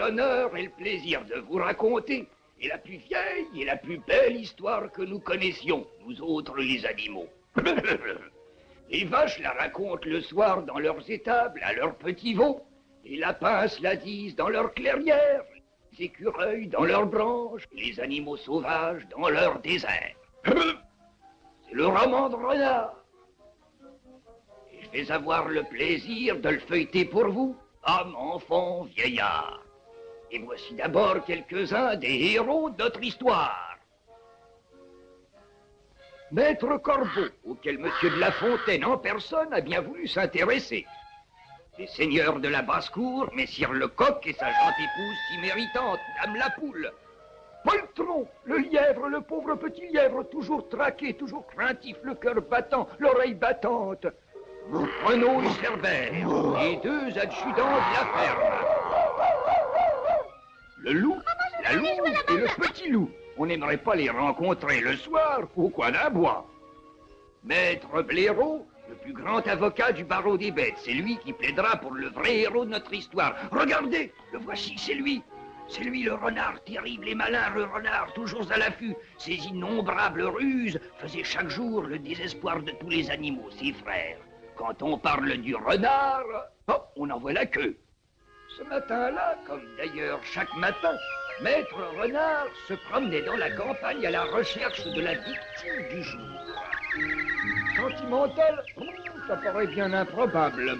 l'honneur et le plaisir de vous raconter est la plus vieille et la plus belle histoire que nous connaissions, nous autres les animaux. les vaches la racontent le soir dans leurs étables à leurs petits veaux. Les lapins la disent dans leurs clairières, les écureuils dans leurs branches, les animaux sauvages dans leurs déserts. C'est le roman de renard. Et je vais avoir le plaisir de le feuilleter pour vous, homme, enfant, vieillard. Et voici d'abord quelques-uns des héros de notre histoire. Maître Corbeau, auquel Monsieur de La Fontaine en personne a bien voulu s'intéresser. Les seigneurs de la basse-cour, Messire Lecoq et sa gentille épouse si méritante, Dame la Poule. Poltron, le lièvre, le pauvre petit lièvre, toujours traqué, toujours craintif, le cœur battant, l'oreille battante. Renaud et Cerbère, les deux adjudants de la ferme. Le loup, la louve et le petit loup. On n'aimerait pas les rencontrer le soir au coin d'un bois. Maître Blaireau, le plus grand avocat du barreau des bêtes, c'est lui qui plaidera pour le vrai héros de notre histoire. Regardez, le voici, c'est lui. C'est lui le renard terrible et malin, le renard toujours à l'affût. Ses innombrables ruses faisaient chaque jour le désespoir de tous les animaux, ses frères. Quand on parle du renard, oh, on en voit la queue. Ce matin-là, comme d'ailleurs chaque matin, Maître Renard se promenait dans la campagne à la recherche de la victime du jour. Sentimental oh, Ça paraît bien improbable.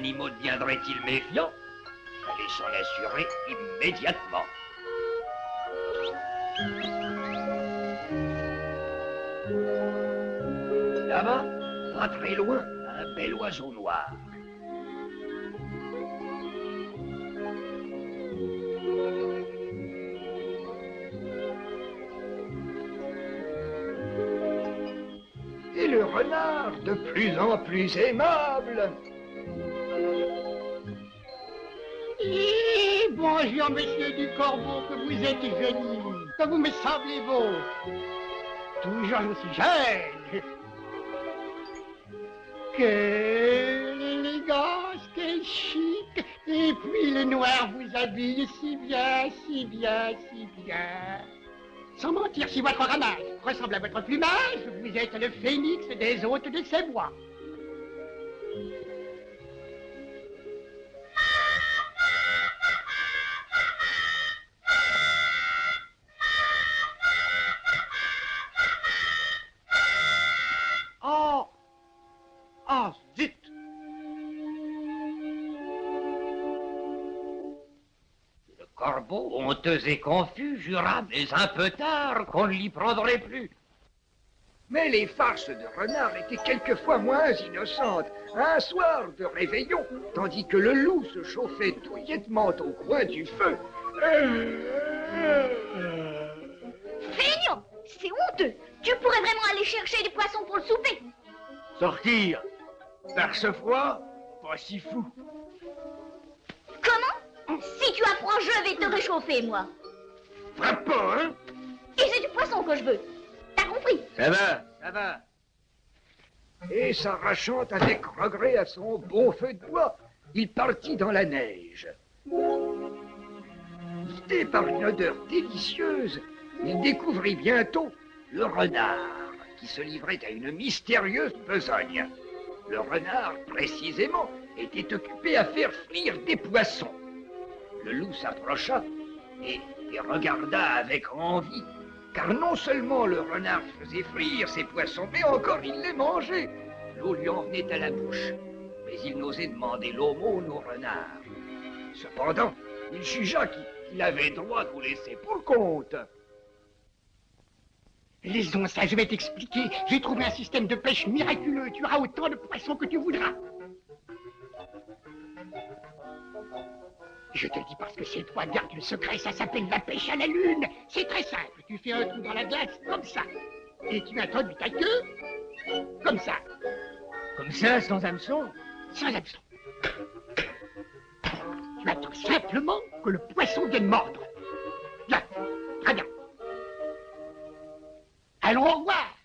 Animaux deviendraient-ils méfiants? Fallait s'en assurer immédiatement. Là-bas, pas très loin, un bel oiseau noir. Et le renard, de plus en plus aimable, Eh, bonjour, monsieur du Corbeau, que vous êtes génie, que vous me semblez beau. Toujours aussi jeune. Quelle élégance, quel chic. Et puis le noir vous habille si bien, si bien, si bien. Sans mentir, si votre ramage ressemble à votre plumage, vous êtes le phénix des hôtes de ces bois. Honteux et confus, jura, mais un peu tard, qu'on ne l'y prendrait plus. Mais les farces de renard étaient quelquefois moins innocentes. Un soir de réveillon, tandis que le loup se chauffait douillettement au coin du feu. Feignant C'est honteux Tu pourrais vraiment aller chercher des poissons pour le souper Sortir Par ce froid Pas si fou. Si tu apprends, je vais te réchauffer, moi Frappe pas, hein Et c'est du poisson que je veux T'as compris? Ça va, ça va. Et s'arrachant avec regret à son bon feu de bois, il partit dans la neige. Guidé par une odeur délicieuse, il découvrit bientôt le renard qui se livrait à une mystérieuse besogne. Le renard, précisément, était occupé à faire frire des poissons. Le loup s'approcha et regarda avec envie, car non seulement le renard faisait frire ses poissons, mais encore il les mangeait. L'eau lui en venait à la bouche, mais il n'osait demander l'aumône au renard. Cependant, il jugea qu'il qu'il avait droit de vous laisser pour compte. Laissons ça, je vais t'expliquer. J'ai trouvé un système de pêche miraculeux. Tu auras autant de poissons que tu voudras. Je te le dis parce que c'est toi, garde le secret, ça s'appelle la pêche à la lune. C'est très simple. Tu fais un trou dans la glace comme ça. Et tu introduis ta queue comme ça. Comme ça, sans hameçon Sans hameçon. Tu attends simplement que le poisson vienne mordre. Bien, très bien. Allons au revoir.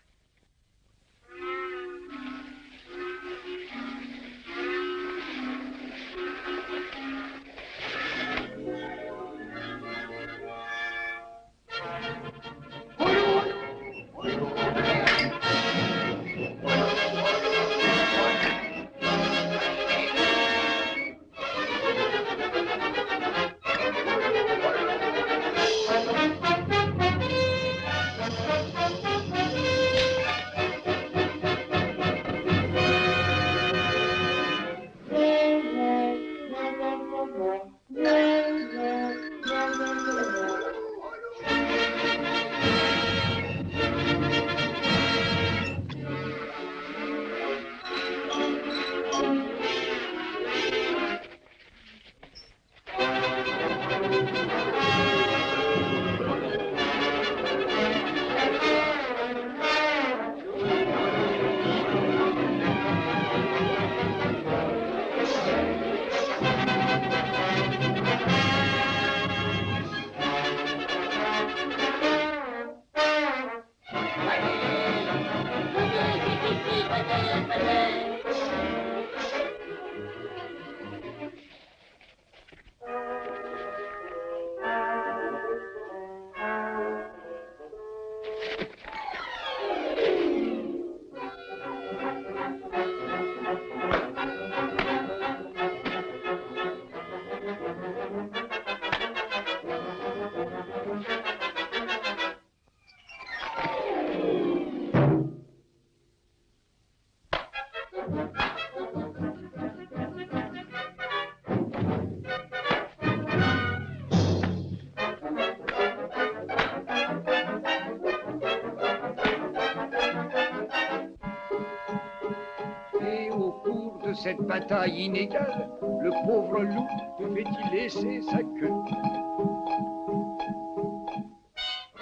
Cette bataille inégale, le pauvre loup devait-il laisser sa queue?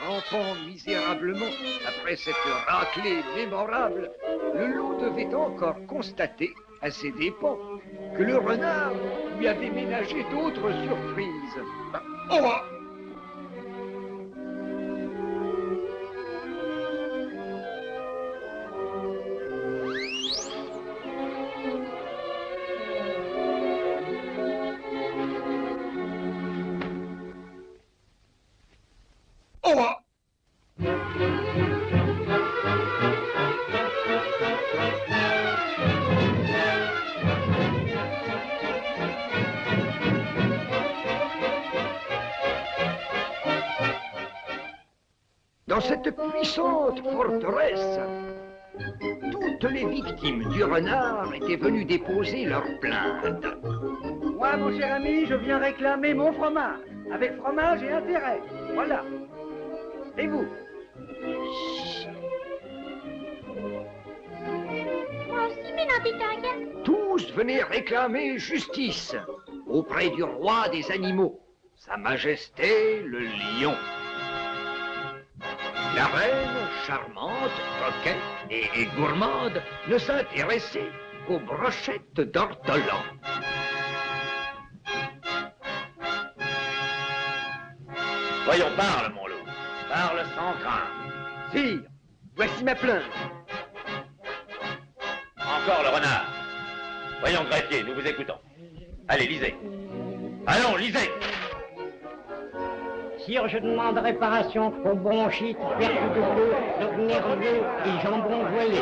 Rampant misérablement après cette raclée mémorable, le loup devait encore constater, à ses dépens, que le renard lui avait ménagé d'autres surprises. Oh victimes du renard étaient venues déposer leurs plaintes. Moi, mon cher ami, je viens réclamer mon fromage. Avec fromage et intérêt. Voilà. Et vous? Moi aussi, mais non, Tous venaient réclamer justice auprès du roi des animaux, Sa Majesté le lion. La reine, charmante, coquette et, gourmande, ne s'intéressait qu'aux brochettes d'ortolan. Voyons, parle, mon loup. Parle sans crainte. Sire, voici ma plainte. Encore le renard. Voyons, greffier, nous vous écoutons. Allez, lisez. Allons, lisez. Sire, je demande réparation aux bronchites, perte de bleu, de nerveux et jambon voilé.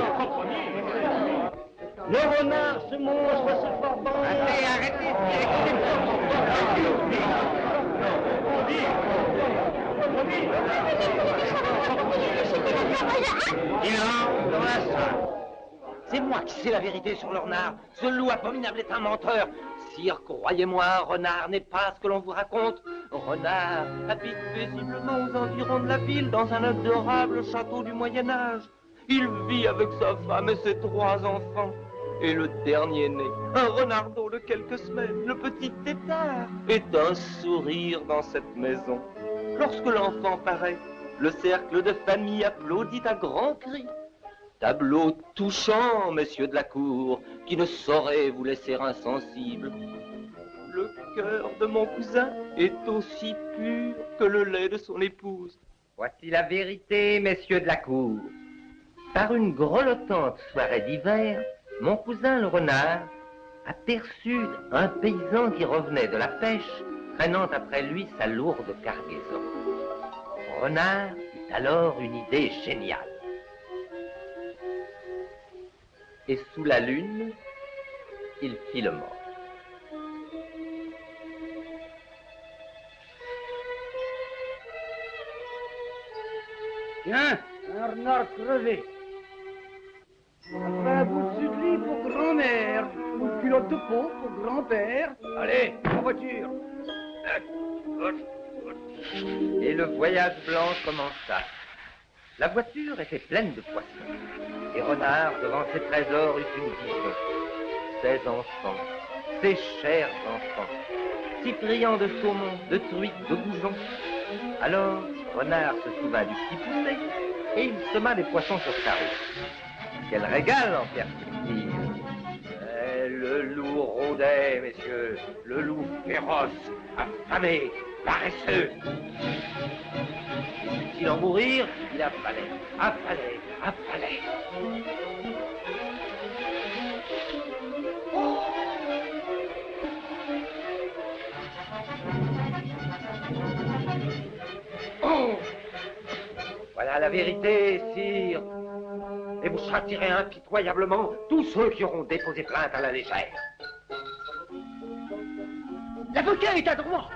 Le renard, ce monstre, ce forban... Arrêtez, arrêtez, Il rentre dans la salle. C'est moi qui sais la vérité sur le renard. Ce loup abominable est un menteur. Croyez-moi, renard n'est pas ce que l'on vous raconte. Renard habite paisiblement aux environs de la ville, dans un adorable château du Moyen Âge. Il vit avec sa femme et ses trois enfants. Et le dernier né, un renardeau de quelques semaines, le petit tétard, est un sourire dans cette maison. Lorsque l'enfant paraît, le cercle de famille applaudit à grands cris. Tableau touchant, messieurs de la cour, qui ne saurait vous laisser insensible. Le cœur de mon cousin est aussi pur que le lait de son épouse. Voici la vérité, messieurs de la cour. Par une grelottante soirée d'hiver, mon cousin le renard aperçut un paysan qui revenait de la pêche, traînant après lui sa lourde cargaison. Renard eut alors une idée géniale. Et sous la lune, il fit le mort. Tiens, un renard crevé. Après un bout de sucrerie pour grand-mère, une culotte de peau pour grand-père. Allez, en voiture. Et le voyage blanc commença. La voiture était pleine de poissons. Et Renard, devant ses trésors, eut une vision. Ses enfants, ses chers enfants, si friands de saumon, de truites, de goujons. Alors, Renard se souvint du petit poulet et il sema des poissons sur sa route. Quel régal en perspective Le loup rôdait, messieurs, le loup féroce, affamé, paresseux. S'il en mourir, il affalait, affalait, affalait. Oh Voilà la vérité, sire. Et vous châtirez impitoyablement tous ceux qui auront déposé plainte à la légère. L'avocat est à droit.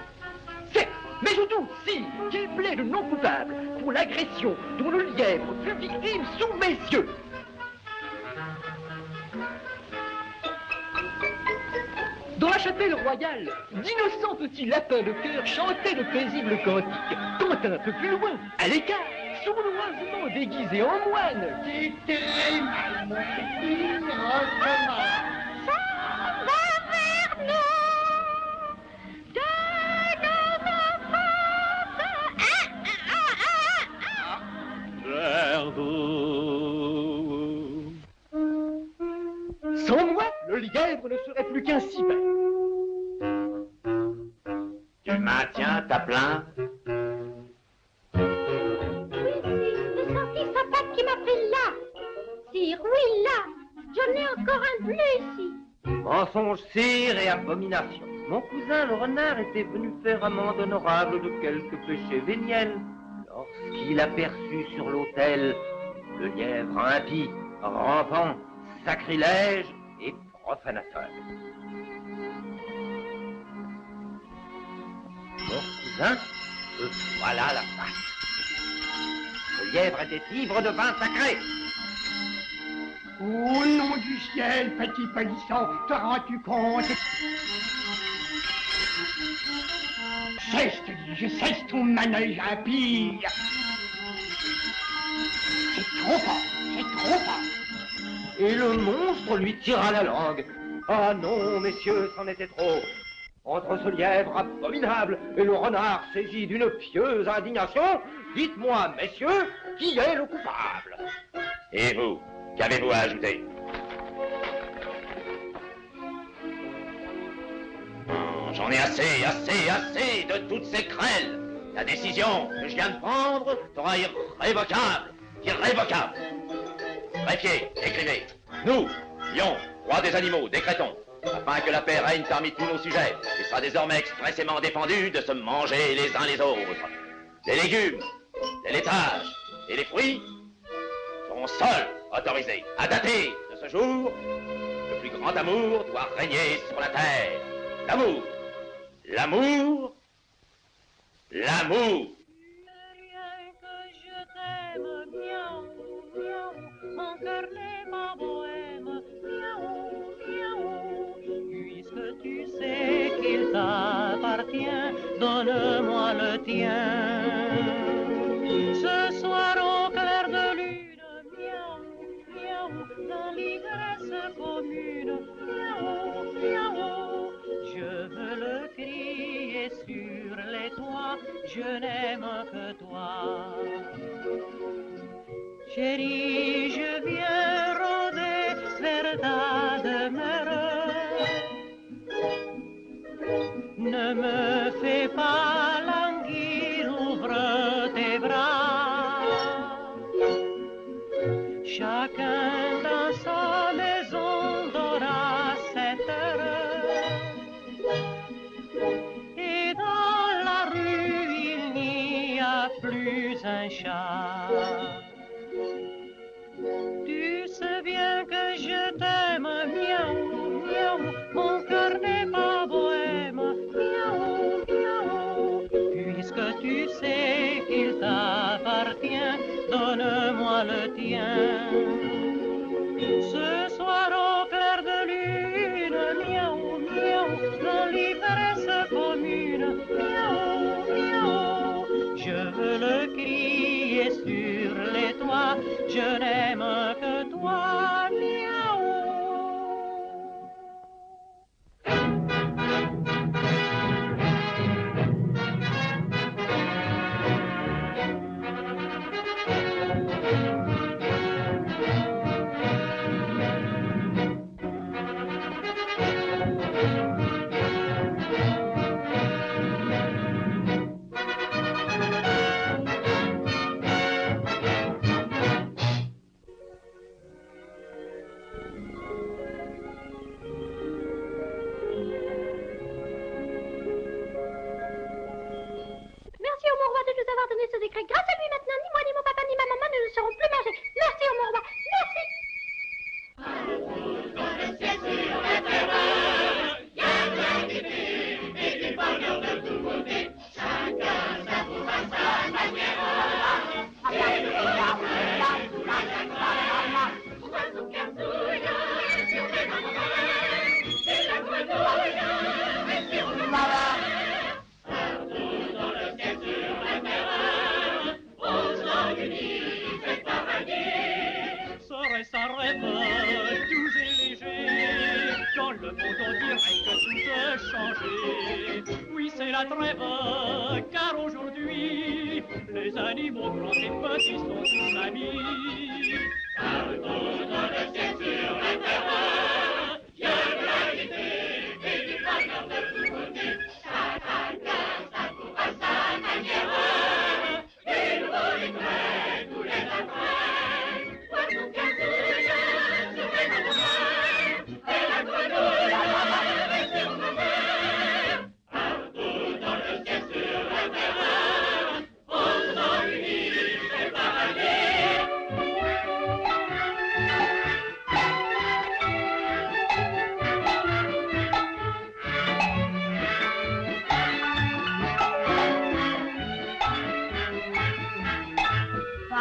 C'est, mais surtout, si, qu'il plaide non coupable pour l'agression dont le lièvre fut victime sous mes yeux. Dans la chapelle royale, d'innocents petits lapins de cœur chantaient de paisibles cantiques. Quand un peu plus loin, à l'écart, sournoisement déguisé en moine, C'était mal, mon petit, recommence. Sans moi, le lièvre ne serait plus qu'un cibin. Tu maintiens ta plainte et abomination. Mon cousin le renard était venu faire amende honorable de quelques péchés véniels. Lorsqu'il aperçut sur l'autel le lièvre impie, rampant, sacrilège et profanateur. Mon cousin, le voilà la face. Le lièvre était ivre de vin sacré. Au nom du ciel, petit polisson, te rends-tu compte? Cesse, te dis, je cesse ton manège impie. C'est trop fort, c'est trop fort. Et le monstre lui tira la langue. Ah non, messieurs, c'en était trop. Entre ce lièvre abominable et le renard saisi d'une pieuse indignation, dites-moi, messieurs, qui est le coupable? Et vous? Qu'avez-vous à ajouter J'en ai assez, assez, assez de toutes ces crêles. La décision que je viens de prendre sera irrévocable. Irrévocable. Greffier, écrivez. Nous, lions, roi des animaux, décrétons, afin que la paix règne parmi tous nos sujets, il sera désormais expressément défendu de se manger les uns les autres. Les légumes, les laitages et les fruits seront seuls autorisés. À dater de ce jour, le plus grand amour doit régner sur la terre. L'amour, l'amour, l'amour. Mon cœur n'est pas bohème, miaou, miaou. Puisque tu sais qu'il t'appartient, donne-moi le tien. Miaou, miaou. Je veux le crier sur les toits, je n'aime que toi. Chérie, je viens donne-moi le tien. Ce soir au clair de lune, miaou, miaou, dans l'ivresse commune, miaou, miaou. Je veux le crier sur les toits, je n'aime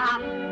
Plus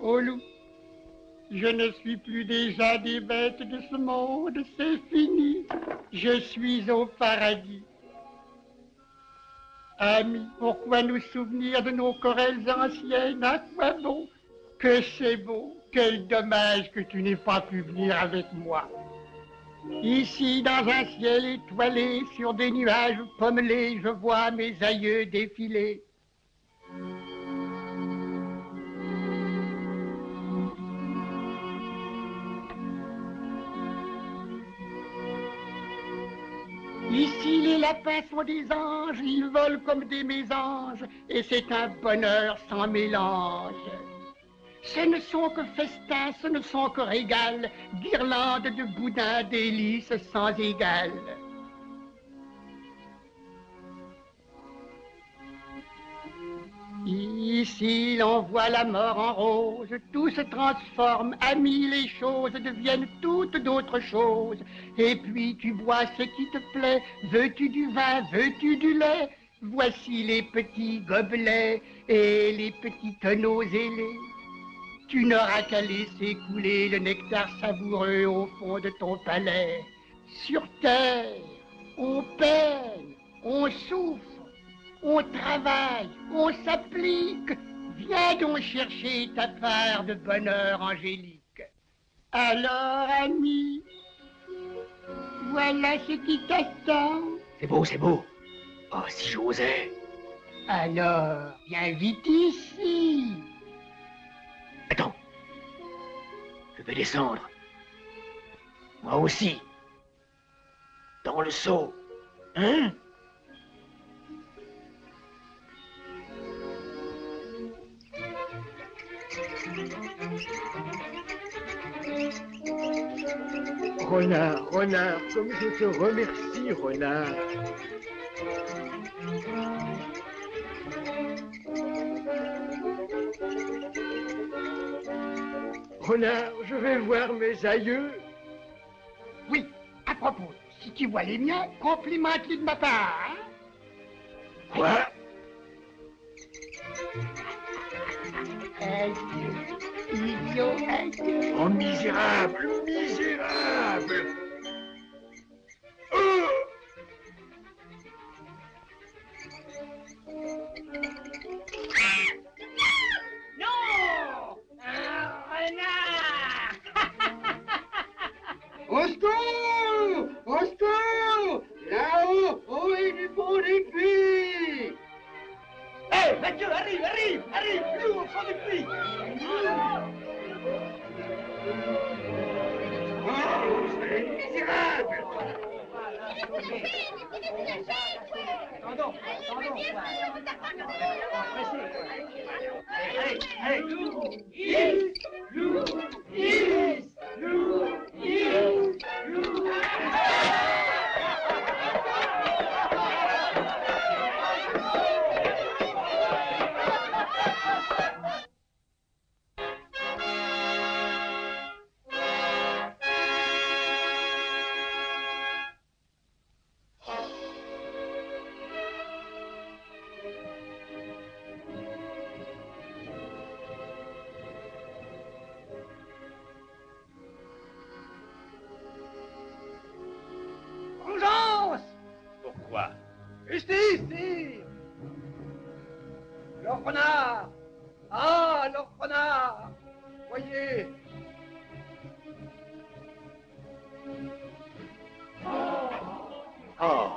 Oh loup, je ne suis plus déjà des bêtes de ce monde, c'est fini. Je suis au paradis. Amis, pourquoi nous souvenir de nos querelles anciennes? À quoi bon? Que c'est beau, quel dommage que tu n'aies pas pu venir avec moi. Ici, dans un ciel étoilé, sur des nuages pommelés, je vois mes aïeux défiler. Ici, les lapins sont des anges, ils volent comme des mésanges, et c'est un bonheur sans mélange. Ce ne sont que festins, ce ne sont que régales, guirlandes de boudins, délices sans égal. Ici, l'on voit la mort en rose, tout se transforme, amis, les choses deviennent toutes d'autres choses. Et puis tu bois ce qui te plaît, veux-tu du vin, veux-tu du lait? Voici les petits gobelets et les petits tonneaux ailés. Tu n'auras qu'à laisser couler le nectar savoureux au fond de ton palais. Sur terre, on peine, on souffre, on travaille, on s'applique. Viens donc chercher ta part de bonheur angélique. Alors, ami, voilà ce qui t'attend. C'est beau, c'est beau. Oh, si j'osais. Alors, viens vite ici. Attends. Je vais descendre. Moi aussi. Dans le seau. Hein? Renard, renard, comme je te remercie, renard. Renard, je vais voir mes aïeux. Oui, à propos, si tu vois les miens, complimente-les de ma part. Oh, Le renard Ah, le renard Voyez Oh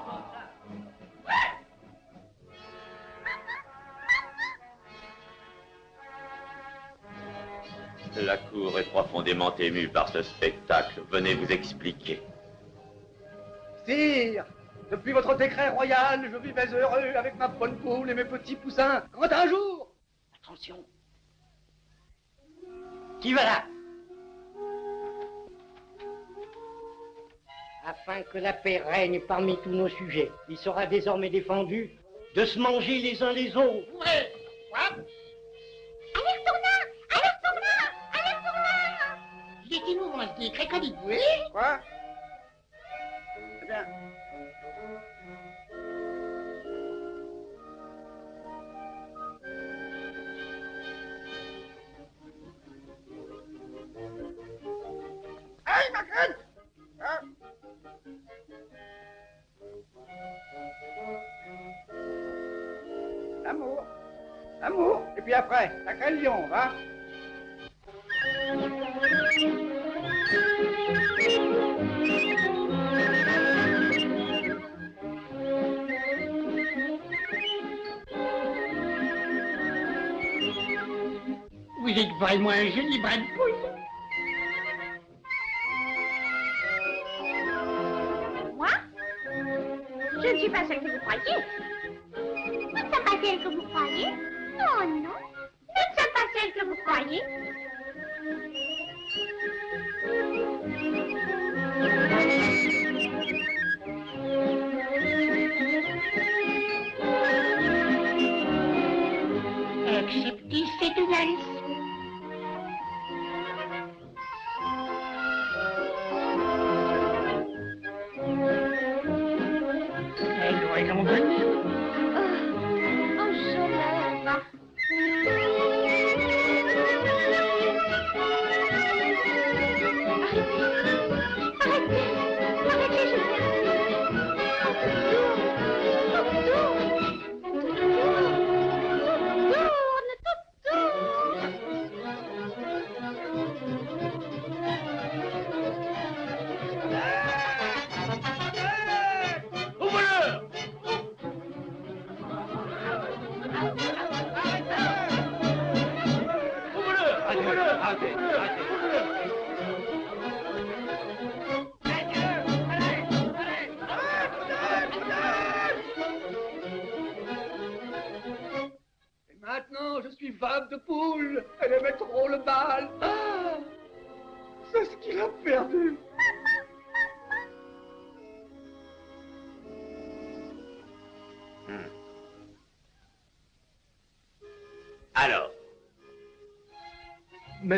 La cour est profondément émue par ce spectacle. Venez vous expliquer. Sire Depuis votre décret royal, je vivais heureux avec ma bonne poule et mes petits poussins. Quand un jour Attention. Qui va là Afin que la paix règne parmi tous nos sujets, il sera désormais défendu de se manger les uns les autres. Ouais. Quoi Alerte tournant Alerte tournant Alerte tournant L'amour. L'amour. Et puis après, la religion, va. Vous êtes vraiment un génie, Bradford.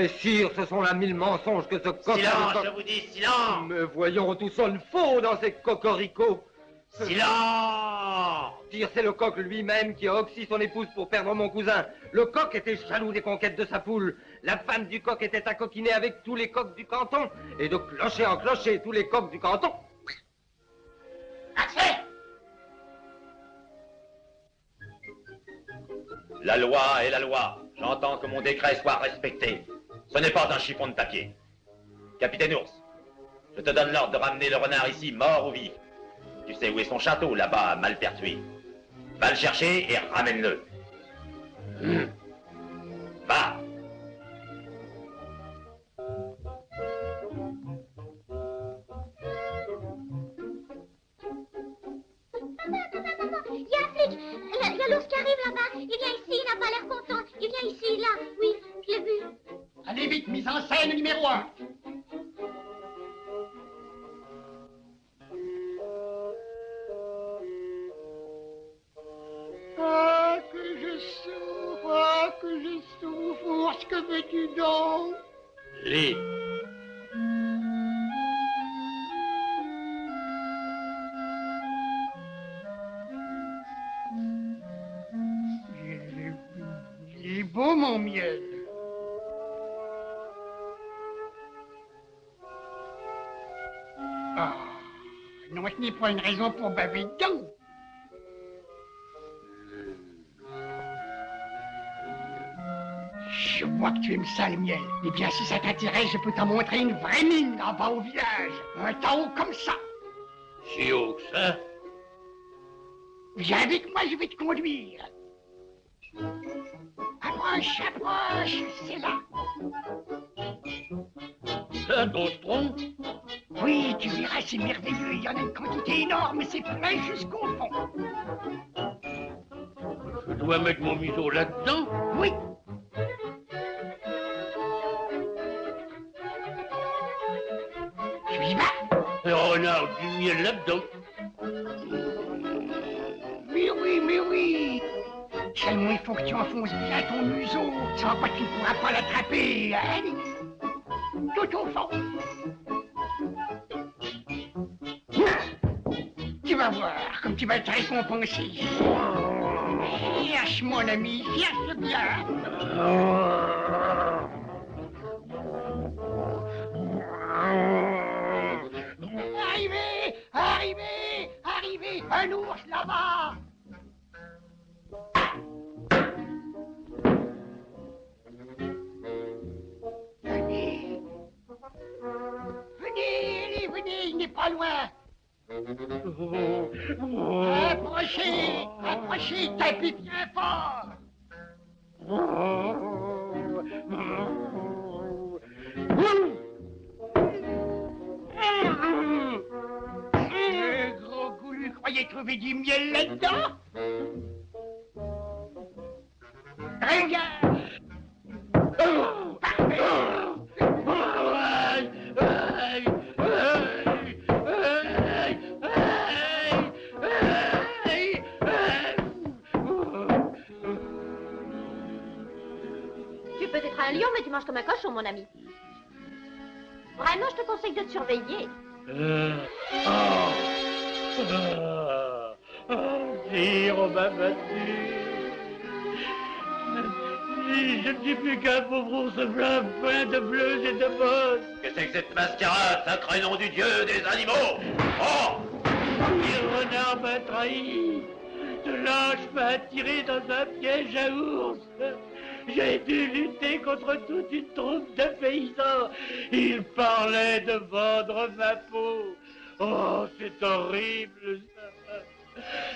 Mais sire, ce sont là mille mensonges que ce coq... silence, je vous dis silence Mais voyons, tout sonne faux dans ces cocoricots. Silence Sire, c'est le coq lui-même qui a oxy son épouse pour perdre mon cousin. Le coq était jaloux des conquêtes de sa poule. La femme du coq était à coquiner avec tous les coqs du canton. Et de clocher en clocher, tous les coqs du canton. La loi est la loi. J'entends que mon décret soit respecté. Ce n'est pas un chiffon de papier. Capitaine Ours, je te donne l'ordre de ramener le renard ici, mort ou vif. Tu sais où est son château, là-bas, à Malpertuis. Va le chercher et ramène-le. Hmm. Va Il y a un flic. Il y a l'ours qui arrive là-bas. Il vient ici, il n'a pas l'air content. Il vient ici, là. Oui, je l'ai vu. Allez vite, mise en scène numéro un. Ah, que je souffre, ah, que je souffre, que veux-tu donc? Lis. Il est beau, mon miel. N'est pas une raison pour baver dedans. Je vois que tu aimes ça, le miel. Eh bien, si ça t'intéresse, je peux t'en montrer une vraie mine en bas au village. Un temps comme ça. Si haut que ça Viens avec moi, je vais te conduire. Approche, approche, c'est là. Un gros tronc Oui, tu verras, c'est merveilleux. Il y en a une quantité énorme, c'est plein jusqu'au fond. Je dois mettre mon museau là-dedans Oui. Tu y vas? Le renard du miel là-dedans. Oui, oui, mais oui. Seulement, il faut que tu enfonces bien ton museau, sans quoi tu ne pourras pas l'attraper. Allez, Tu vas voir comme tu vas être récompensé. Cherche, mon ami, cherche bien. Arrivez, arrivez, arrivez, un ours là-bas. Venez. Venez, venez, il n'est pas loin. Approchez, approchez, tapez bien fort. Ce gros goulu croyait trouver du miel là-dedans? Regarde lion, mais tu manges comme un cochon, mon ami. Vraiment, je te conseille de te surveiller. Euh, oh, ah, ah, on m'a battu. Je ne suis plus qu'un pauvre ours blanc plein de bleus et de bosses. Que c'est que cette mascarade, sacré nom du dieu des animaux Oh Le renard m'a trahi. Ce lâche m'a attiré dans un piège à ours. J'ai dû lutter contre toute une troupe de paysans. Ils parlaient de vendre ma peau. Oh, c'est horrible ça.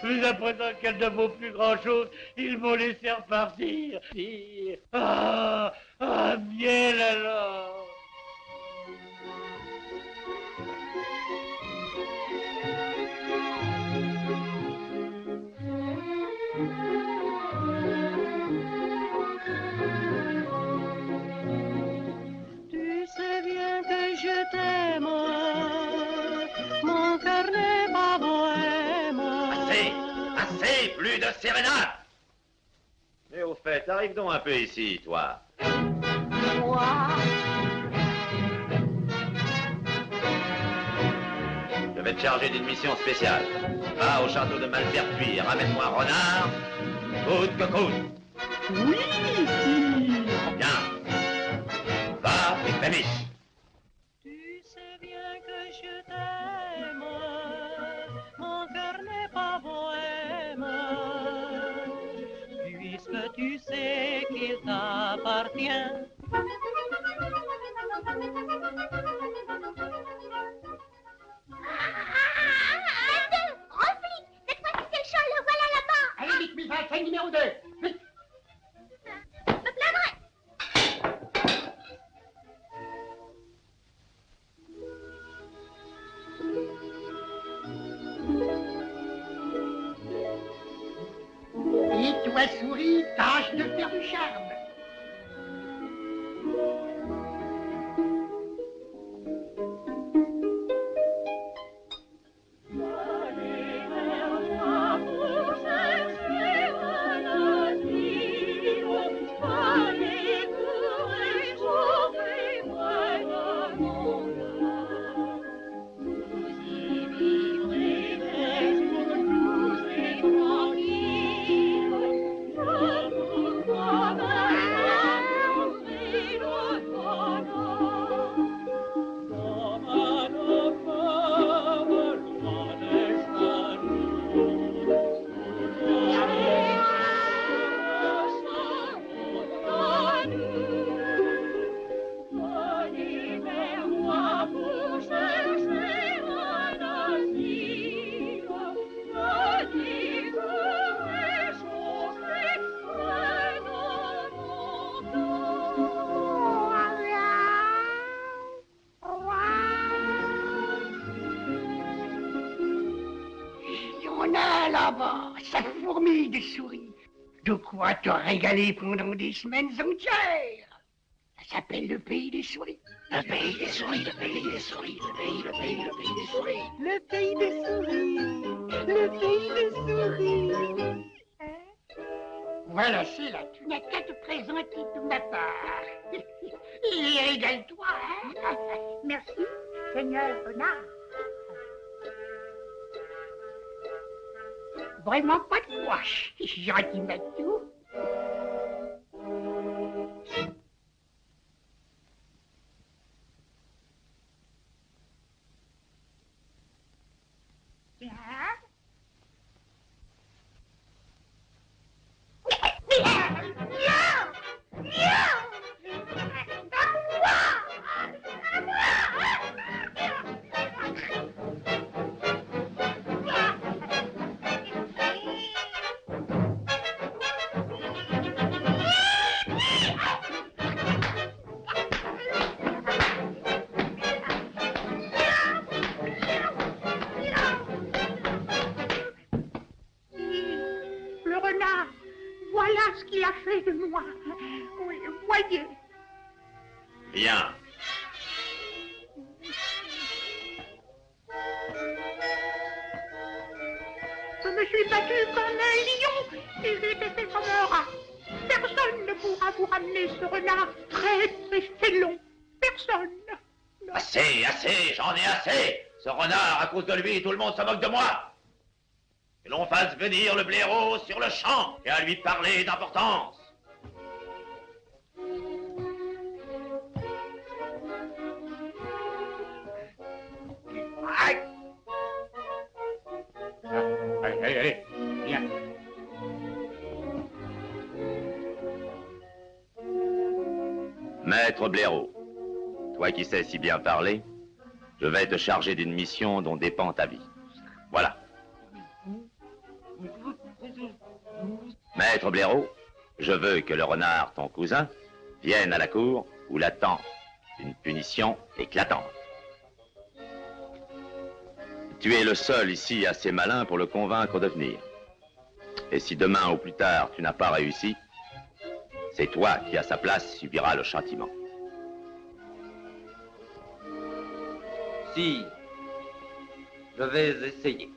Mais à présent qu'elle ne vaut plus grand-chose, ils m'ont laissé repartir. Ah, ah, miel alors. Plus de sérénade Mais au fait, arrive donc un peu ici, toi. Moi Je vais te charger d'une mission spéciale. Va au château de Malpertuis et ramène-moi un renard, coûte que coûte. Oui, régaler pendant des semaines entières Ça s'appelle le pays des souris. Le pays des souris, le pays des souris, le pays, le pays, le pays des souris. Le pays des souris, le pays des souris. Voilà, c'est là, tu n'as qu'à te présenter de ma part. Et régale-toi, hein? Merci, Seigneur Renard. Vraiment pas de quoi. Gentil Matou. ce Oui, voyez. Bien. Je me suis battu comme un lion et j'ai été fait comme un rat. Personne ne pourra vous ramener ce renard très très félon. Personne. Assez, assez, j'en ai assez. Ce renard, à cause de lui, tout le monde se moque de moi. Que l'on fasse venir le blaireau sur le champ et à lui parler d'importance. Maître Blaireau, toi qui sais si bien parler, je vais te charger d'une mission dont dépend ta vie. Voilà. Maître Blaireau, je veux que le renard, ton cousin, vienne à la cour où l'attend une punition éclatante. Tu es le seul ici assez malin pour le convaincre de venir. Et si demain ou plus tard tu n'as pas réussi, c'est toi qui à sa place subiras le châtiment. Si, je vais essayer.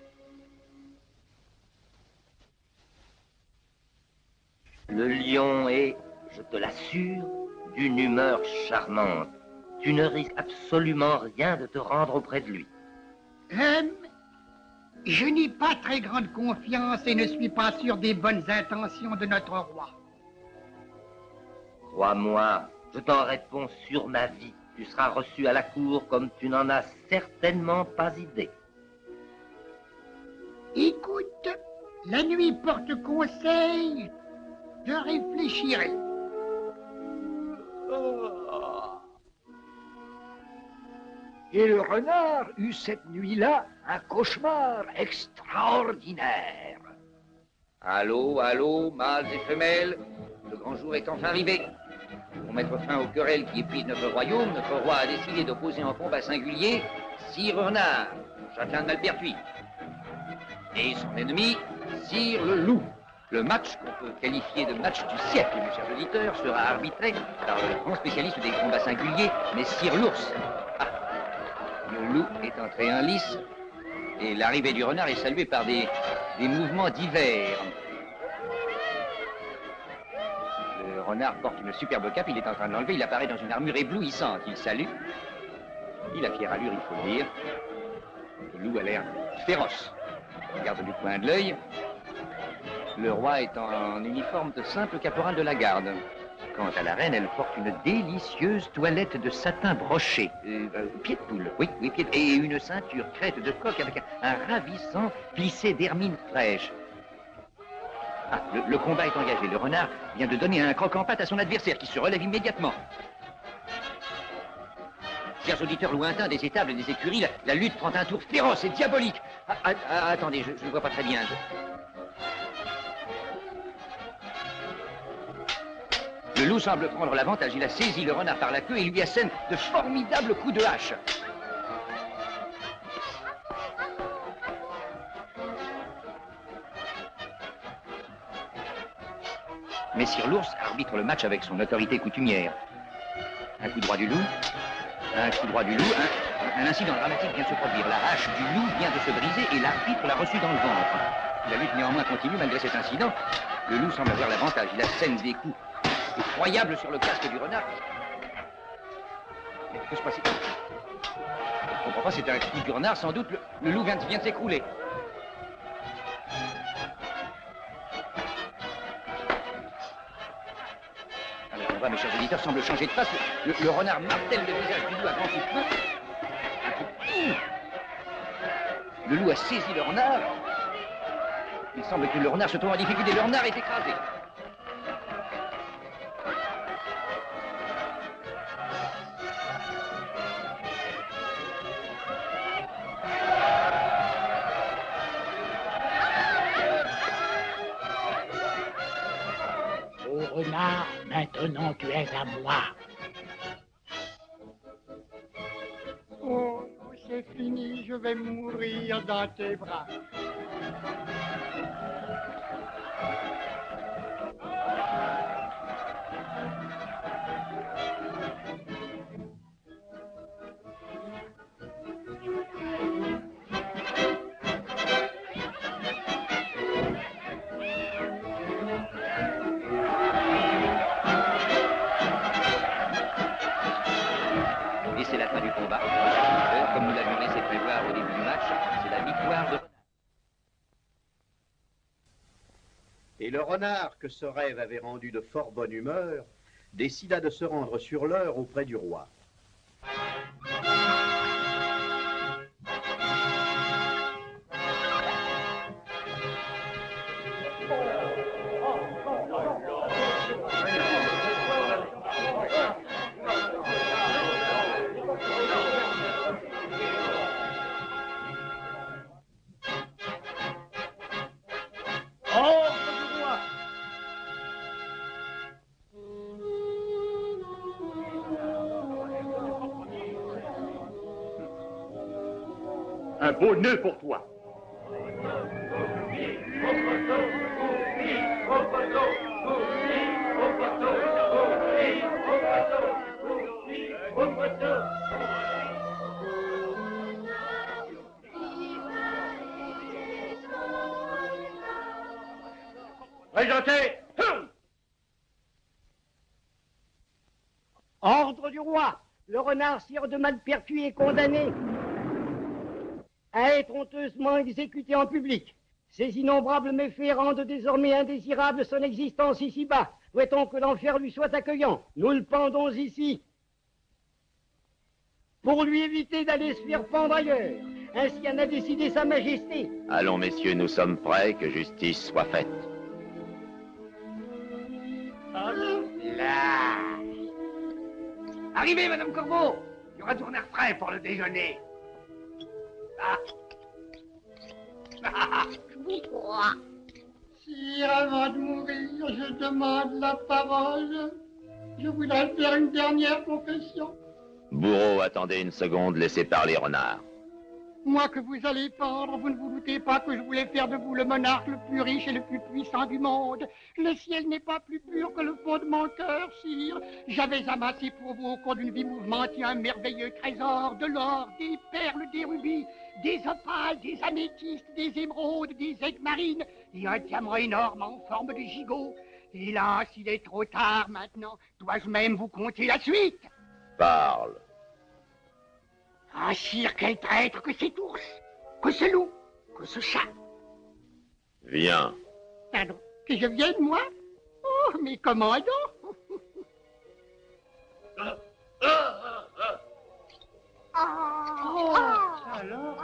Le lion est, je te l'assure, d'une humeur charmante. Tu ne risques absolument rien de te rendre auprès de lui. Hum, je n'ai pas très grande confiance et ne suis pas sûr des bonnes intentions de notre roi. Crois-moi, je t'en réponds sur ma vie. Tu seras reçu à la cour comme tu n'en as certainement pas idée. Écoute, la nuit porte conseil. Je réfléchirai. Et le renard eut cette nuit-là un cauchemar extraordinaire. Allô, allô, mâles et femelles, le grand jour est enfin arrivé. Pour mettre fin aux querelles qui épuisent notre royaume, notre roi a décidé d'opposer en combat singulier Sire Renard, châtelain de Malpertuis, et son ennemi, Sire le Loup. Le match, qu'on peut qualifier de match du siècle, mes chers auditeurs, sera arbitré par le grand spécialiste des combats singuliers, mais Sire l'ours. Ah, le loup est entré en lice, et l'arrivée du renard est saluée par des mouvements divers. Le renard porte une superbe cape, il est en train de l'enlever, il apparaît dans une armure éblouissante. Il salue. Il a fière allure, il faut le dire. Le loup a l'air féroce. Il regarde du coin de l'œil. Le roi est en uniforme de simple caporal de la garde. Quant à la reine, elle porte une délicieuse toilette de satin broché. Euh, euh, pied de poule, oui, oui, pied de... Et une ceinture crête de coq avec un, un ravissant plissé d'hermine fraîche. Le, combat est engagé. Le renard vient de donner un croc en patte à son adversaire qui se relève immédiatement. Chers auditeurs lointains des étables et des écuries, la, lutte prend un tour féroce et diabolique. Ah, ah, ah, attendez, je ne vois pas très bien. Le loup semble prendre l'avantage. Il a saisi le renard par la queue et lui assène de formidables coups de hache. Messire l'ours arbitre le match avec son autorité coutumière. Un coup droit du loup, un coup droit du loup, un, incident dramatique vient de se produire. La hache du loup vient de se briser et l'arbitre l'a reçu dans le ventre. La lutte néanmoins continue malgré cet incident. Le loup semble avoir l'avantage. Il assène des coups effroyables sur le casque du renard. Mais que se passe Je ne comprends pas, c'est un coup du renard, sans doute. Le, loup vient de s'écrouler. Mes chers auditeurs, semble changer de face. Le, renard martèle le visage du loup à grands coups de poing. Le loup a saisi le renard. Il semble que le renard se trouve en difficulté. Le renard est écrasé. Oh, c'est fini, je vais mourir dans tes bras. Ce rêve avait rendu de fort bonne humeur, décida de se rendre sur l'heure auprès du roi. Beau nœud pour toi. Présentez Ordre du roi. Le renard sire de Malpertuis est condamné à être honteusement exécuté en public. Ces innombrables méfaits rendent désormais indésirable son existence ici-bas. Souhaitons que l'enfer lui soit accueillant. Nous le pendons ici pour lui éviter d'aller se faire pendre ailleurs. Ainsi en a décidé Sa Majesté. Allons, messieurs, nous sommes prêts, que justice soit faite. Là. Arrivez, Madame Corbeau. Il y aura du renard frais pour le déjeuner. Ah. Je vous crois. Sire, avant de mourir, je demande la parole. Je voudrais faire une dernière confession. Bourreau, attendez une seconde, laissez parler Renard. Moi que vous allez pendre, vous ne vous doutez pas que je voulais faire de vous le monarque le plus riche et le plus puissant du monde. Le ciel n'est pas plus pur que le fond de mon cœur, sire. J'avais amassé pour vous au cours d'une vie mouvementée un merveilleux trésor, de l'or, des perles, des rubis, des opales, des améthystes, des émeraudes, des aigues marines et un diamant énorme en forme de gigot. Hélas, il est trop tard maintenant. Dois-je même vous conter la suite? Parle. Ah, sire, quel traître que cet ours, que ce loup, que ce chat. Viens. Pardon, que je vienne, moi? Oh, mais comment donc? Oh, alors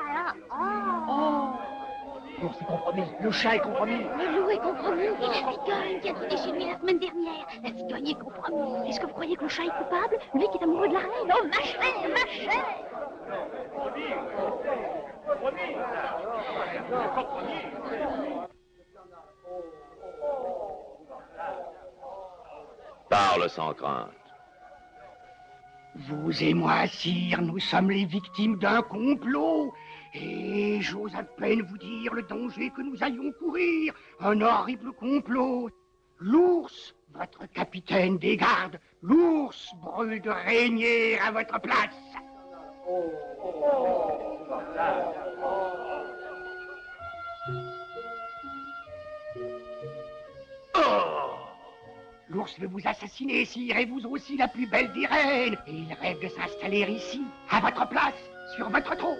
Oh L'ours est compromis, le chat est compromis. Le loup est compromis et la cigogne qui a trouvé chez lui la semaine dernière. La cigogne est compromise. Est-ce que vous croyez que le chat est coupable? Lui qui est amoureux de la reine Oh, ma chère, ma chère Parle sans crainte. Vous et moi, sire, nous sommes les victimes d'un complot. Et j'ose à peine vous dire le danger que nous allions courir. Un horrible complot. L'ours, votre capitaine des gardes, l'ours brûle de régner à votre place. L'ours veut vous assassiner, sire, et vous aussi la plus belle des reines. Et il rêve de s'installer ici, à votre place, sur votre trône.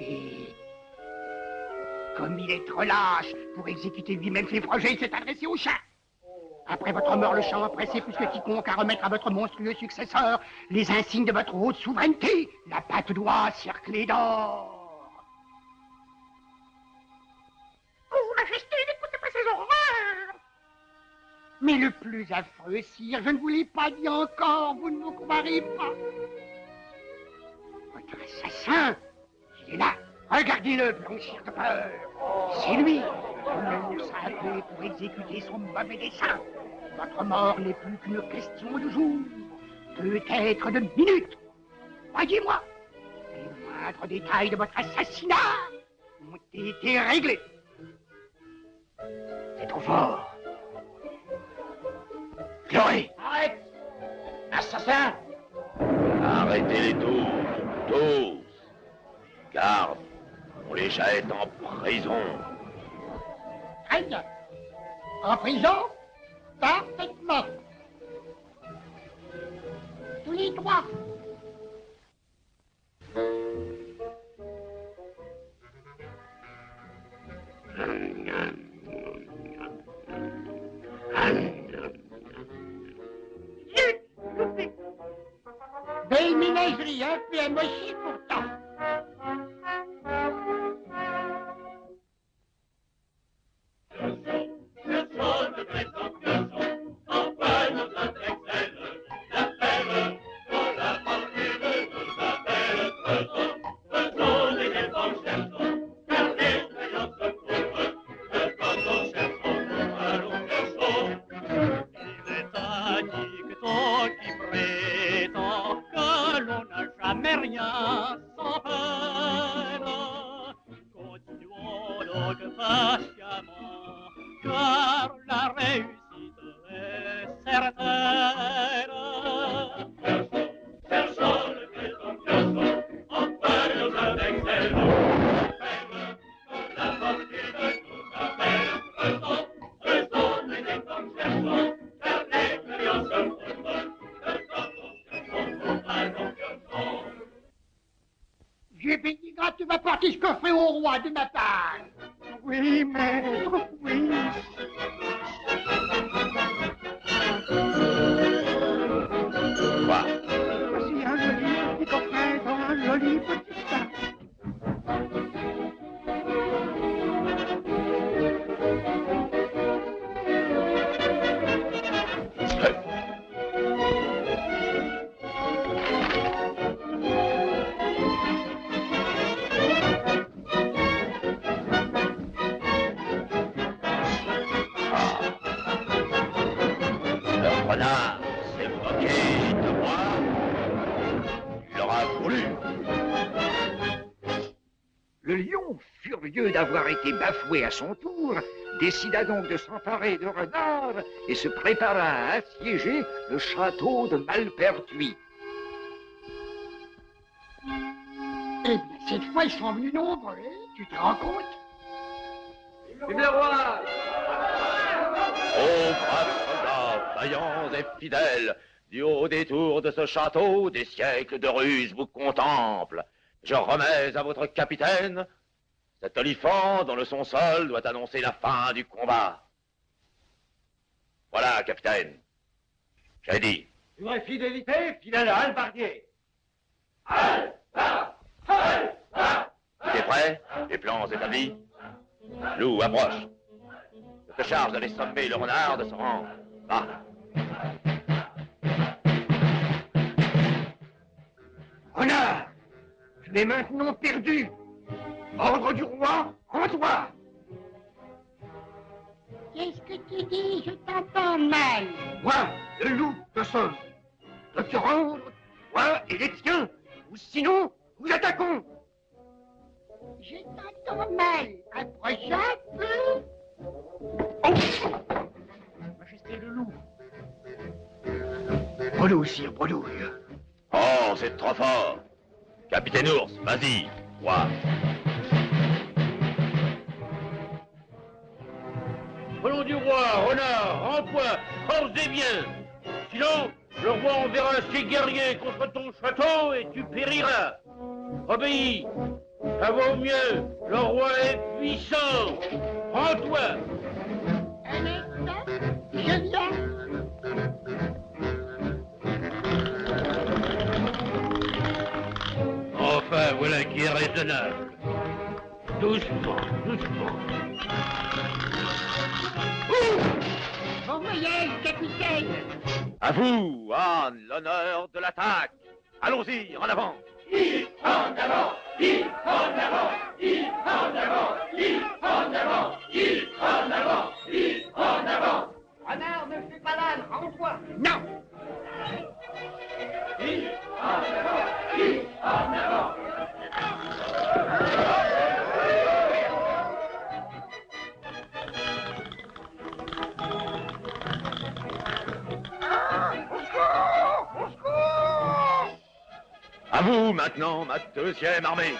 Et comme il est trop lâche pour exécuter lui-même ses projets, il s'est adressé au chat. Après votre mort, le chat a pressé plus que quiconque à remettre à votre monstrueux successeur les insignes de votre haute souveraineté, la patte d'oie cerclée d'or. Mais le plus affreux, sire, je ne vous l'ai pas dit encore, vous ne vous croirez pas. Votre assassin, il est là. Regardez-le blanchir de peur. C'est lui. Le nous appelé pour exécuter son mauvais dessein. Votre mort n'est plus qu'une question de jour, peut-être de minutes. Croyez-moi, les moindres détails de votre assassinat ont été réglés. C'est trop fort. Pleurez. Arrête Assassin Arrêtez-les tous. Tous. Garde. On les jette en prison. Bien. En prison? Parfaitement. Tous les trois. Yap, é, mas été bafoué à son tour, décida donc de s'emparer de renard et se prépara à assiéger le château de Malpertuis. Eh bien, cette fois, ils sont venus nombreux, tu te rends compte? Vive le roi Ô braves soldats, vaillants et fidèles, du haut des tours de ce château, des siècles de ruse vous contemplent. Je remets à votre capitaine cet olifant dont le son seul doit annoncer la fin du combat. Voilà, capitaine. J'ai dit. Vraie fidélité, fidèle à Albardier. Tout est prêt? Les plans établis? Lou, approche. Je te charge d'aller sommer le renard de se rendre. Va. Renard, tu es maintenant perdu. Ordre du roi, rends-toi. Qu'est-ce que tu dis? Je t'entends mal. Moi, le loup, te somme. De te rendre, toi et les tiens, ou sinon, nous attaquons. Je t'entends mal. Approche un peu. Majesté le loup. Bredouille, sire, bredouille. Oh, c'est trop fort. Capitaine Ours, vas-y. Roi. Du roi, renard, rends-toi, force bien. Sinon, le roi enverra ses guerriers contre ton château et tu périras. Obéis, ça vaut mieux, le roi est puissant. Rends-toi. Un instant, je viens. Enfin, voilà qui est raisonnable. Doucement, doucement. Bon voyage, capitaine. À vous, Anne, l'honneur de l'attaque. Allons-y, en avant. En avant, il en avant, il en avant, il en avant, il en avant, il en avant. Renard, ne fais pas l'âne, rends-toi. Non. Il en avant, il en avant. À vous maintenant, ma deuxième armée.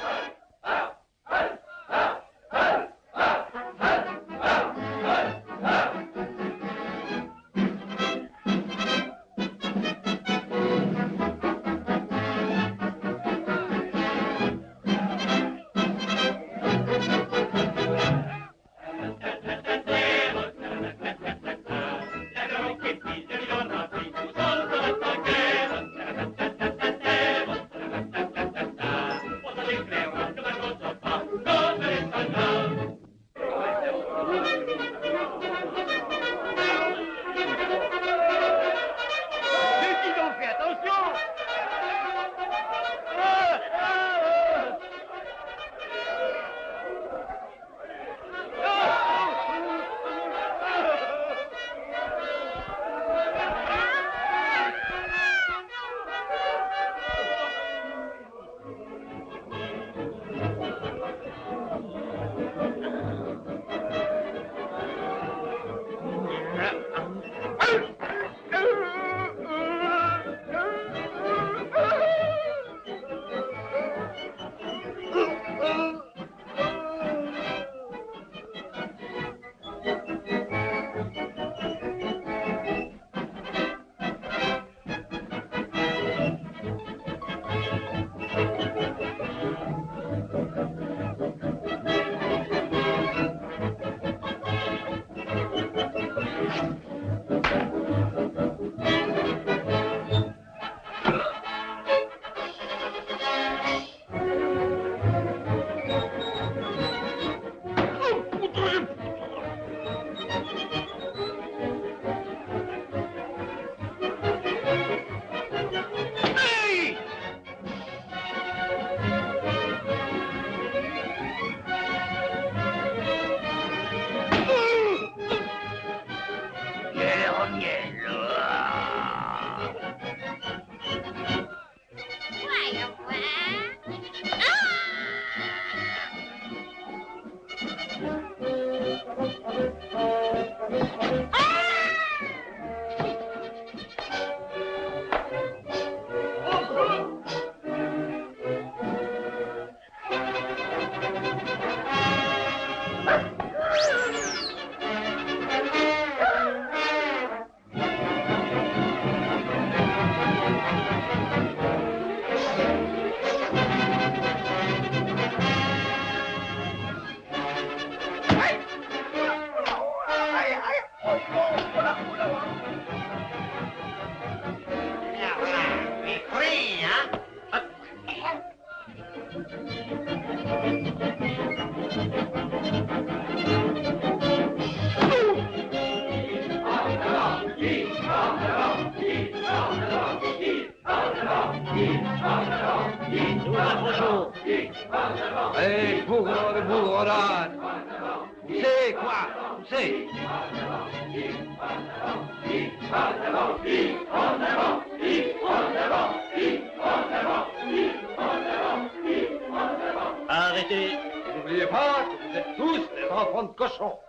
Des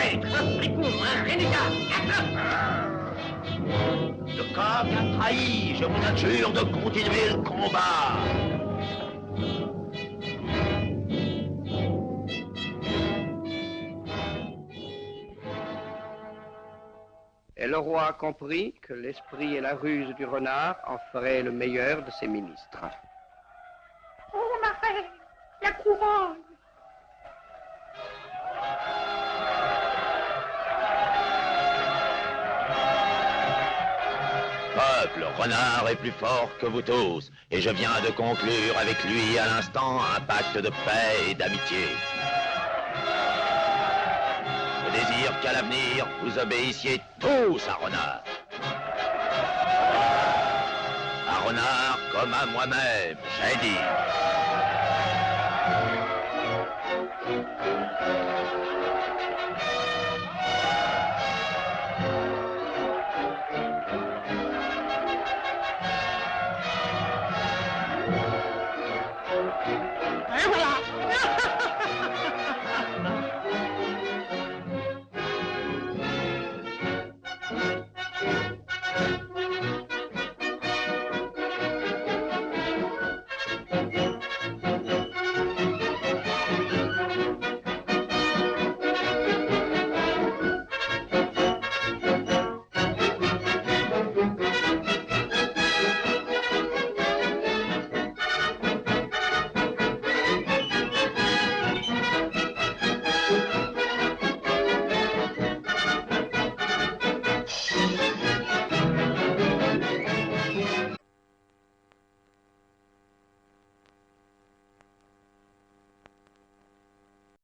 traître, fripon, un a trahi, je vous adjure de continuer le combat. Et le roi comprit que l'esprit et la ruse du renard en feraient le meilleur de ses ministres. Oh, ma la couronne. Peuple, renard est plus fort que vous tous, et je viens de conclure avec lui à l'instant un pacte de paix et d'amitié. Je désire qu'à l'avenir, vous obéissiez tous à Renard. À Renard comme à moi-même, j'ai dit.